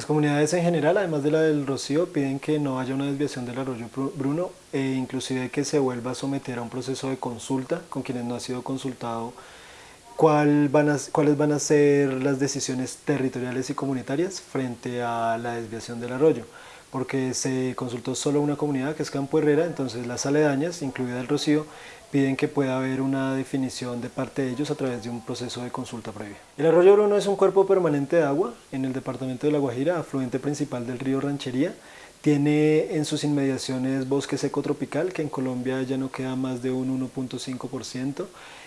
Las comunidades en general, además de la del Rocío, piden que no haya una desviación del arroyo Bruno e inclusive que se vuelva a someter a un proceso de consulta con quienes no ha sido consultado cuáles van a ser las decisiones territoriales y comunitarias frente a la desviación del arroyo porque se consultó solo una comunidad que es Campo Herrera, entonces las aledañas, incluida el Rocío, piden que pueda haber una definición de parte de ellos a través de un proceso de consulta previa. El arroyo Bruno es un cuerpo permanente de agua en el departamento de La Guajira, afluente principal del río Ranchería. Tiene en sus inmediaciones bosque seco tropical, que en Colombia ya no queda más de un 1.5%,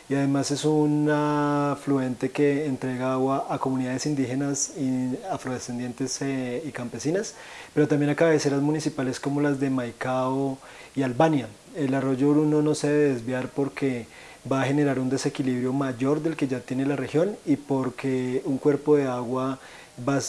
y además es un afluente que entrega agua a comunidades indígenas y afrodescendientes eh, y campesinas, pero también a cabeceras municipales como las de Maicao y Albania. El arroyo Bruno no se debe desviar porque va a generar un desequilibrio mayor del que ya tiene la región y porque un cuerpo de agua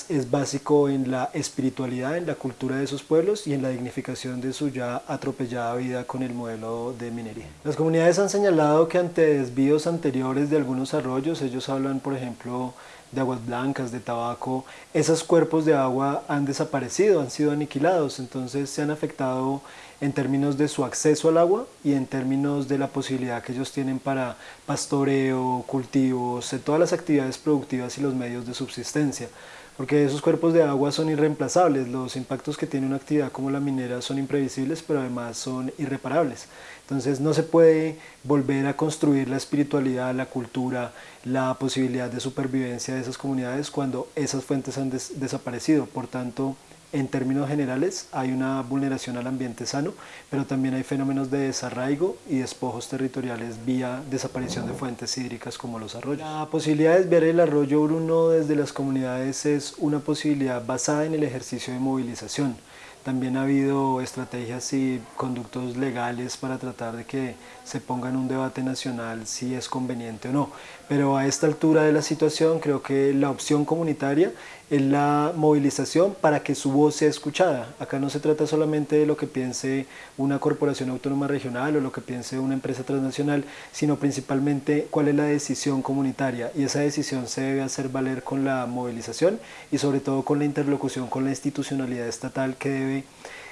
es básico en la espiritualidad, en la cultura de esos pueblos y en la dignificación de su ya atropellada vida con el modelo de minería. Las comunidades han señalado que ante desvíos anteriores de algunos arroyos, ellos hablan por ejemplo de aguas blancas, de tabaco, esos cuerpos de agua han desaparecido, han sido aniquilados, entonces se han afectado en términos de su acceso al agua y en términos de la posibilidad que ellos tienen para pastoreo, cultivos, de todas las actividades productivas y los medios de subsistencia porque esos cuerpos de agua son irreemplazables, los impactos que tiene una actividad como la minera son imprevisibles, pero además son irreparables. Entonces no se puede volver a construir la espiritualidad, la cultura, la posibilidad de supervivencia de esas comunidades cuando esas fuentes han desaparecido. Por tanto, en términos generales hay una vulneración al ambiente sano, pero también hay fenómenos de desarraigo y despojos territoriales vía desaparición de fuentes hídricas como los arroyos. La posibilidad de desviar el arroyo Bruno desde las comunidades es una posibilidad basada en el ejercicio de movilización. También ha habido estrategias y conductos legales para tratar de que se ponga en un debate nacional si es conveniente o no. Pero a esta altura de la situación creo que la opción comunitaria es la movilización para que su voz sea escuchada. Acá no se trata solamente de lo que piense una corporación autónoma regional o lo que piense una empresa transnacional, sino principalmente cuál es la decisión comunitaria y esa decisión se debe hacer valer con la movilización y sobre todo con la interlocución con la institucionalidad estatal que debe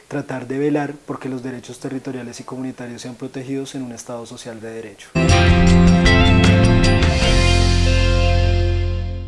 tratar de velar porque los derechos territoriales y comunitarios sean protegidos en un Estado social de derecho.